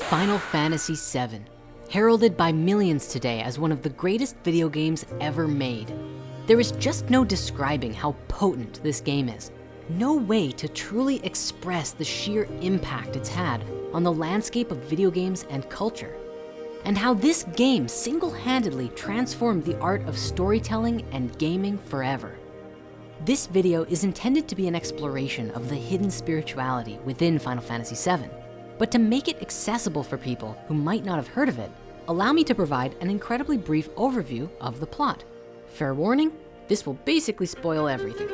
Final Fantasy VII, heralded by millions today as one of the greatest video games ever made. There is just no describing how potent this game is. No way to truly express the sheer impact it's had on the landscape of video games and culture. And how this game single-handedly transformed the art of storytelling and gaming forever. This video is intended to be an exploration of the hidden spirituality within Final Fantasy VII. But to make it accessible for people who might not have heard of it, allow me to provide an incredibly brief overview of the plot. Fair warning, this will basically spoil everything.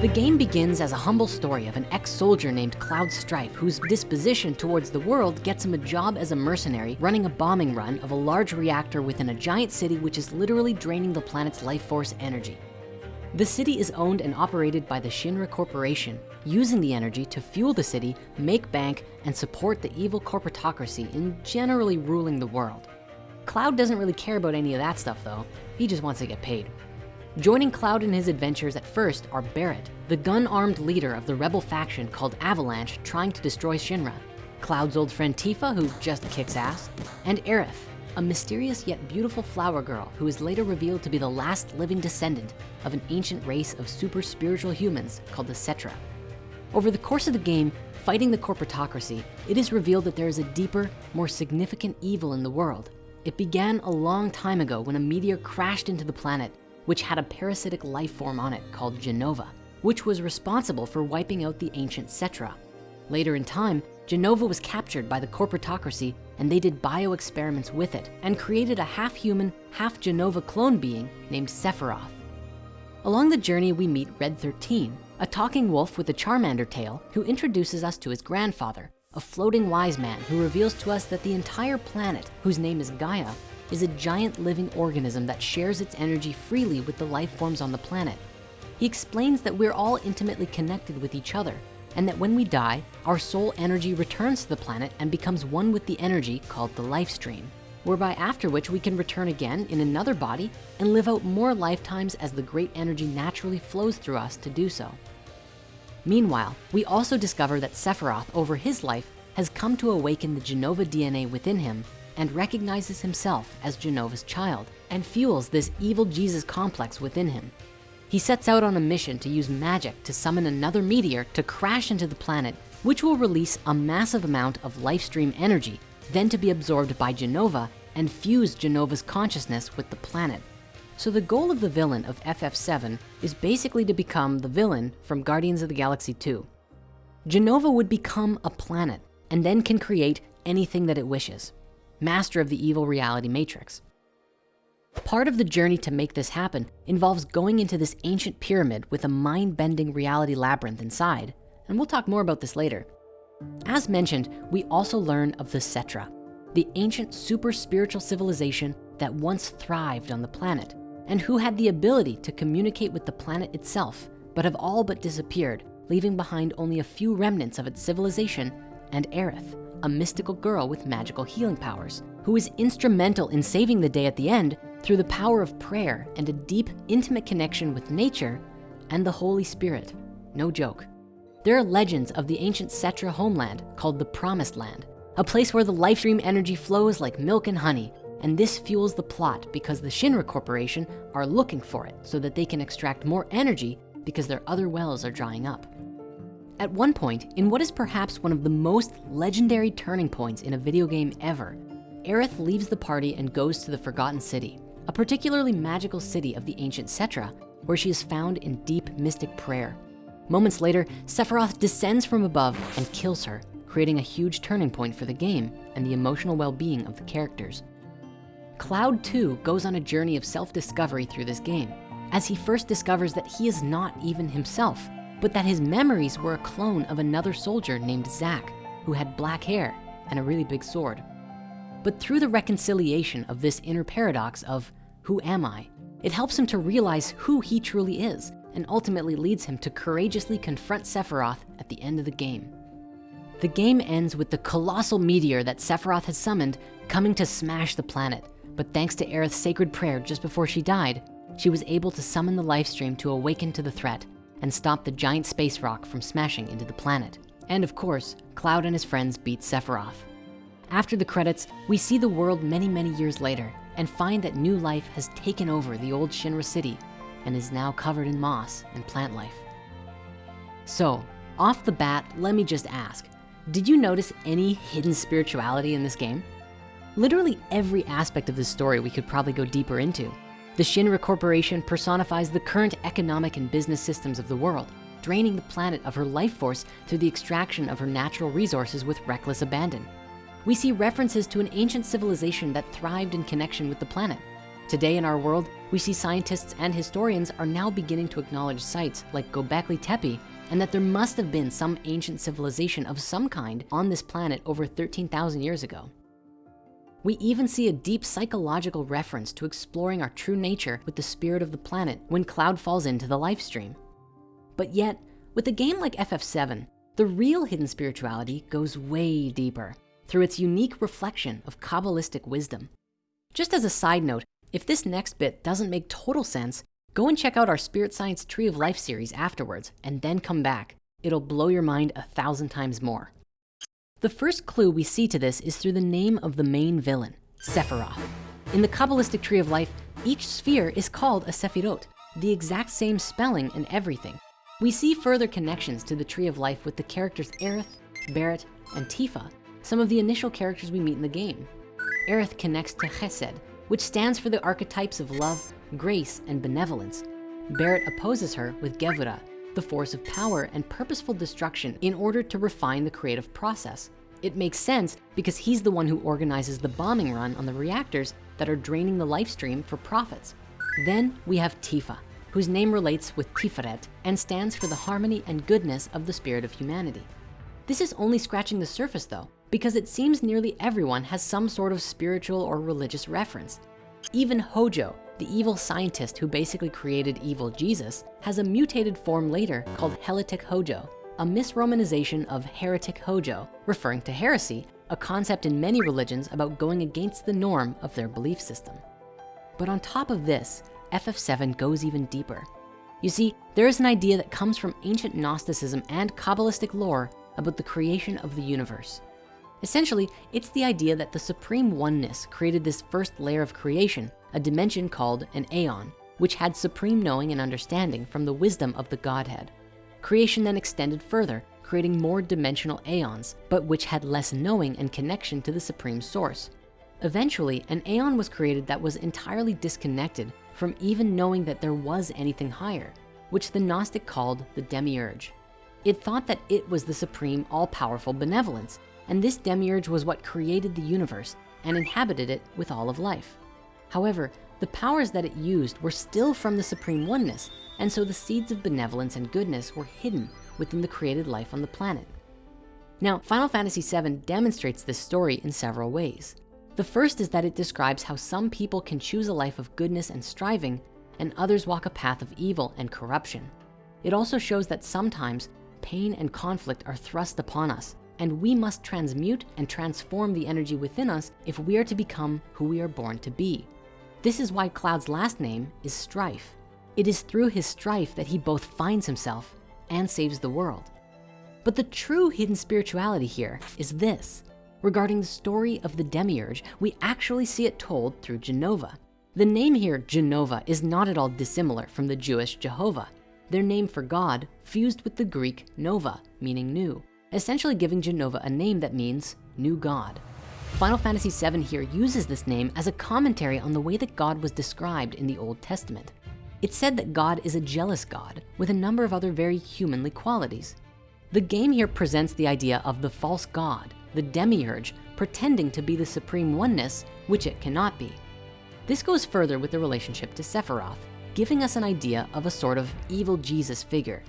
The game begins as a humble story of an ex-soldier named Cloud Strife whose disposition towards the world gets him a job as a mercenary running a bombing run of a large reactor within a giant city which is literally draining the planet's life force energy. The city is owned and operated by the Shinra Corporation, using the energy to fuel the city, make bank, and support the evil corporatocracy in generally ruling the world. Cloud doesn't really care about any of that stuff though. He just wants to get paid. Joining Cloud in his adventures at first are Barret, the gun-armed leader of the rebel faction called Avalanche trying to destroy Shinra, Cloud's old friend Tifa, who just kicks ass, and Aerith, a mysterious yet beautiful flower girl who is later revealed to be the last living descendant of an ancient race of super spiritual humans called the Cetra. Over the course of the game, fighting the corporatocracy, it is revealed that there is a deeper, more significant evil in the world. It began a long time ago when a meteor crashed into the planet which had a parasitic life form on it called Jenova, which was responsible for wiping out the ancient Cetra. Later in time, Jenova was captured by the corporatocracy and they did bio-experiments with it and created a half-human, half-Jenova clone being named Sephiroth. Along the journey, we meet Red 13, a talking wolf with a Charmander tail who introduces us to his grandfather, a floating wise man who reveals to us that the entire planet, whose name is Gaia, is a giant living organism that shares its energy freely with the life forms on the planet. He explains that we're all intimately connected with each other and that when we die, our soul energy returns to the planet and becomes one with the energy called the life stream, whereby after which we can return again in another body and live out more lifetimes as the great energy naturally flows through us to do so. Meanwhile, we also discover that Sephiroth over his life has come to awaken the Jenova DNA within him and recognizes himself as Jenova's child and fuels this evil Jesus complex within him. He sets out on a mission to use magic to summon another meteor to crash into the planet, which will release a massive amount of life stream energy, then to be absorbed by Jenova and fuse Jenova's consciousness with the planet. So the goal of the villain of FF7 is basically to become the villain from Guardians of the Galaxy 2. Jenova would become a planet and then can create anything that it wishes, master of the evil reality matrix. Part of the journey to make this happen involves going into this ancient pyramid with a mind-bending reality labyrinth inside, and we'll talk more about this later. As mentioned, we also learn of the Cetra, the ancient super spiritual civilization that once thrived on the planet and who had the ability to communicate with the planet itself, but have all but disappeared, leaving behind only a few remnants of its civilization and Aerith, a mystical girl with magical healing powers, who is instrumental in saving the day at the end through the power of prayer and a deep, intimate connection with nature and the Holy Spirit. No joke. There are legends of the ancient Cetra homeland called the Promised Land, a place where the life stream energy flows like milk and honey. And this fuels the plot because the Shinra Corporation are looking for it so that they can extract more energy because their other wells are drying up. At one point, in what is perhaps one of the most legendary turning points in a video game ever, Aerith leaves the party and goes to the Forgotten City, particularly magical city of the ancient Cetra, where she is found in deep mystic prayer. Moments later, Sephiroth descends from above and kills her, creating a huge turning point for the game and the emotional well-being of the characters. Cloud 2 goes on a journey of self-discovery through this game, as he first discovers that he is not even himself, but that his memories were a clone of another soldier named Zack, who had black hair and a really big sword. But through the reconciliation of this inner paradox of who am I, it helps him to realize who he truly is and ultimately leads him to courageously confront Sephiroth at the end of the game. The game ends with the colossal meteor that Sephiroth has summoned coming to smash the planet. But thanks to Aerith's sacred prayer just before she died, she was able to summon the life stream to awaken to the threat and stop the giant space rock from smashing into the planet. And of course, Cloud and his friends beat Sephiroth. After the credits, we see the world many, many years later and find that new life has taken over the old Shinra city and is now covered in moss and plant life. So off the bat, let me just ask, did you notice any hidden spirituality in this game? Literally every aspect of this story we could probably go deeper into. The Shinra Corporation personifies the current economic and business systems of the world, draining the planet of her life force through the extraction of her natural resources with reckless abandon. We see references to an ancient civilization that thrived in connection with the planet. Today in our world, we see scientists and historians are now beginning to acknowledge sites like Göbekli Tepe and that there must have been some ancient civilization of some kind on this planet over 13,000 years ago. We even see a deep psychological reference to exploring our true nature with the spirit of the planet when Cloud falls into the life stream. But yet, with a game like FF7, the real hidden spirituality goes way deeper through its unique reflection of Kabbalistic wisdom. Just as a side note, if this next bit doesn't make total sense, go and check out our Spirit Science Tree of Life series afterwards and then come back. It'll blow your mind a thousand times more. The first clue we see to this is through the name of the main villain, Sephiroth. In the Kabbalistic Tree of Life, each sphere is called a Sephirot, the exact same spelling and everything. We see further connections to the Tree of Life with the characters Aerith, Barret, and Tifa, some of the initial characters we meet in the game. Aerith connects to Chesed, which stands for the archetypes of love, grace, and benevolence. Barret opposes her with Gevura, the force of power and purposeful destruction in order to refine the creative process. It makes sense because he's the one who organizes the bombing run on the reactors that are draining the life stream for profits. Then we have Tifa, whose name relates with Tiferet and stands for the harmony and goodness of the spirit of humanity. This is only scratching the surface though, because it seems nearly everyone has some sort of spiritual or religious reference. Even Hojo, the evil scientist who basically created evil Jesus, has a mutated form later called Helletic Hojo, a misromanization of heretic Hojo, referring to heresy, a concept in many religions about going against the norm of their belief system. But on top of this, FF7 goes even deeper. You see, there is an idea that comes from ancient Gnosticism and Kabbalistic lore about the creation of the universe. Essentially, it's the idea that the supreme oneness created this first layer of creation, a dimension called an aeon, which had supreme knowing and understanding from the wisdom of the Godhead. Creation then extended further, creating more dimensional aeons, but which had less knowing and connection to the supreme source. Eventually, an aeon was created that was entirely disconnected from even knowing that there was anything higher, which the Gnostic called the demiurge. It thought that it was the supreme all-powerful benevolence and this demiurge was what created the universe and inhabited it with all of life. However, the powers that it used were still from the supreme oneness, and so the seeds of benevolence and goodness were hidden within the created life on the planet. Now, Final Fantasy VII demonstrates this story in several ways. The first is that it describes how some people can choose a life of goodness and striving, and others walk a path of evil and corruption. It also shows that sometimes pain and conflict are thrust upon us, and we must transmute and transform the energy within us if we are to become who we are born to be. This is why Cloud's last name is Strife. It is through his strife that he both finds himself and saves the world. But the true hidden spirituality here is this. Regarding the story of the Demiurge, we actually see it told through Jenova. The name here, Jenova, is not at all dissimilar from the Jewish Jehovah, their name for God fused with the Greek Nova, meaning new essentially giving Jenova a name that means new God. Final Fantasy VII here uses this name as a commentary on the way that God was described in the Old Testament. It said that God is a jealous God with a number of other very humanly qualities. The game here presents the idea of the false God, the demiurge, pretending to be the supreme oneness, which it cannot be. This goes further with the relationship to Sephiroth, giving us an idea of a sort of evil Jesus figure.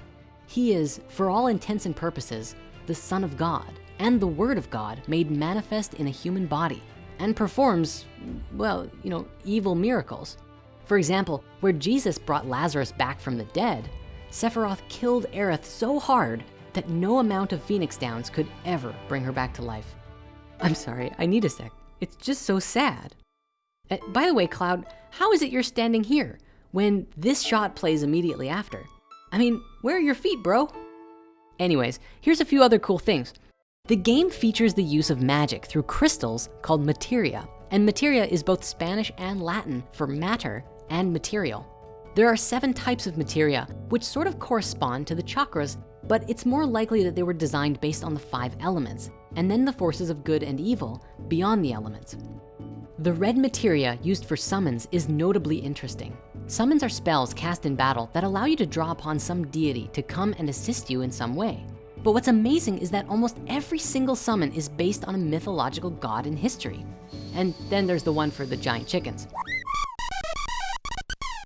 He is, for all intents and purposes, the Son of God and the Word of God made manifest in a human body and performs, well, you know, evil miracles. For example, where Jesus brought Lazarus back from the dead, Sephiroth killed Aerith so hard that no amount of Phoenix Downs could ever bring her back to life. I'm sorry, I need a sec. It's just so sad. Uh, by the way, Cloud, how is it you're standing here when this shot plays immediately after? I mean, where are your feet, bro? Anyways, here's a few other cool things. The game features the use of magic through crystals called materia. And materia is both Spanish and Latin for matter and material. There are seven types of materia, which sort of correspond to the chakras, but it's more likely that they were designed based on the five elements, and then the forces of good and evil beyond the elements. The red materia used for summons is notably interesting. Summons are spells cast in battle that allow you to draw upon some deity to come and assist you in some way. But what's amazing is that almost every single summon is based on a mythological god in history. And then there's the one for the giant chickens.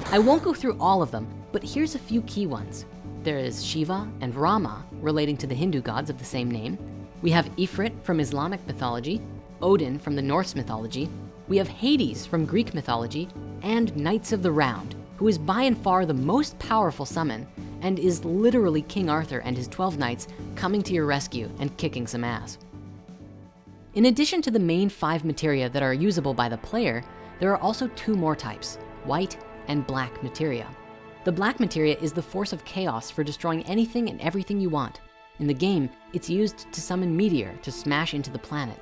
I won't go through all of them, but here's a few key ones. There is Shiva and Rama, relating to the Hindu gods of the same name. We have Ifrit from Islamic mythology, Odin from the Norse mythology. We have Hades from Greek mythology, and Knights of the Round, who is by and far the most powerful summon and is literally King Arthur and his 12 knights coming to your rescue and kicking some ass. In addition to the main five materia that are usable by the player, there are also two more types, white and black materia. The black materia is the force of chaos for destroying anything and everything you want. In the game, it's used to summon meteor to smash into the planet.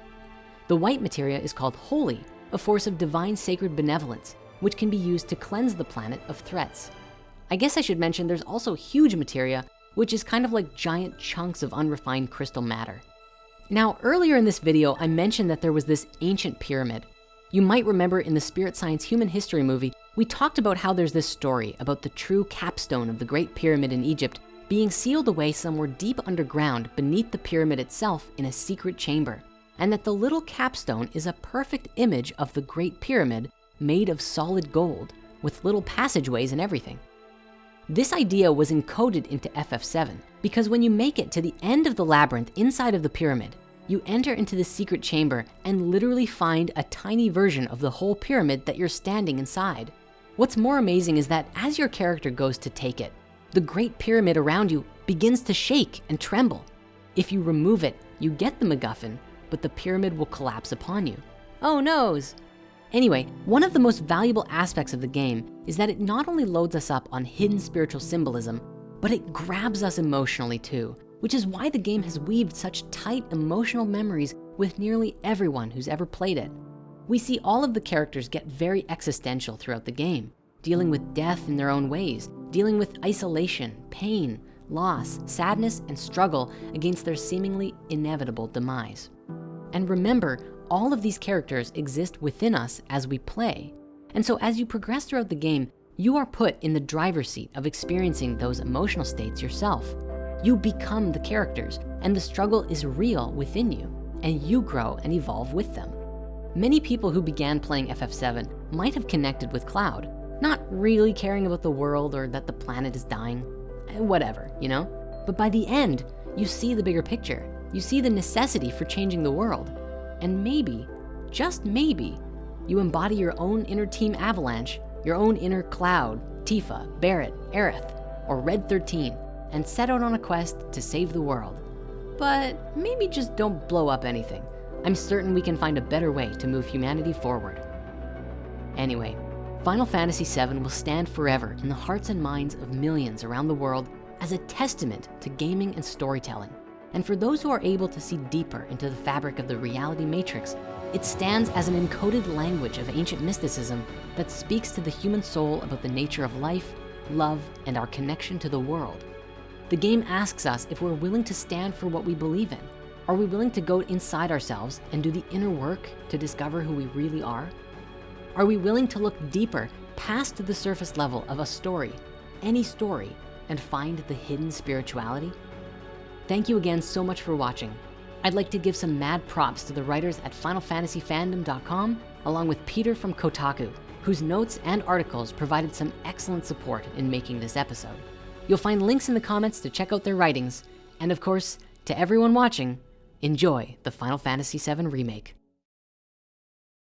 The white materia is called holy, a force of divine sacred benevolence, which can be used to cleanse the planet of threats. I guess I should mention there's also huge materia, which is kind of like giant chunks of unrefined crystal matter. Now, earlier in this video, I mentioned that there was this ancient pyramid. You might remember in the Spirit Science Human History movie, we talked about how there's this story about the true capstone of the Great Pyramid in Egypt being sealed away somewhere deep underground beneath the pyramid itself in a secret chamber. And that the little capstone is a perfect image of the Great Pyramid made of solid gold with little passageways and everything. This idea was encoded into FF7 because when you make it to the end of the labyrinth inside of the pyramid, you enter into the secret chamber and literally find a tiny version of the whole pyramid that you're standing inside. What's more amazing is that as your character goes to take it, the great pyramid around you begins to shake and tremble. If you remove it, you get the MacGuffin, but the pyramid will collapse upon you. Oh noes, Anyway, one of the most valuable aspects of the game is that it not only loads us up on hidden spiritual symbolism, but it grabs us emotionally too, which is why the game has weaved such tight emotional memories with nearly everyone who's ever played it. We see all of the characters get very existential throughout the game, dealing with death in their own ways, dealing with isolation, pain, loss, sadness, and struggle against their seemingly inevitable demise. And remember, all of these characters exist within us as we play. And so as you progress throughout the game, you are put in the driver's seat of experiencing those emotional states yourself. You become the characters and the struggle is real within you and you grow and evolve with them. Many people who began playing FF7 might have connected with Cloud, not really caring about the world or that the planet is dying, eh, whatever, you know? But by the end, you see the bigger picture. You see the necessity for changing the world and maybe, just maybe, you embody your own inner team Avalanche, your own inner Cloud, Tifa, Barret, Aerith, or Red 13, and set out on a quest to save the world. But maybe just don't blow up anything. I'm certain we can find a better way to move humanity forward. Anyway, Final Fantasy VII will stand forever in the hearts and minds of millions around the world as a testament to gaming and storytelling. And for those who are able to see deeper into the fabric of the reality matrix, it stands as an encoded language of ancient mysticism that speaks to the human soul about the nature of life, love, and our connection to the world. The game asks us if we're willing to stand for what we believe in. Are we willing to go inside ourselves and do the inner work to discover who we really are? Are we willing to look deeper past the surface level of a story, any story, and find the hidden spirituality? Thank you again so much for watching. I'd like to give some mad props to the writers at FinalFantasyFandom.com, along with Peter from Kotaku, whose notes and articles provided some excellent support in making this episode. You'll find links in the comments to check out their writings. And of course, to everyone watching, enjoy the Final Fantasy VII Remake.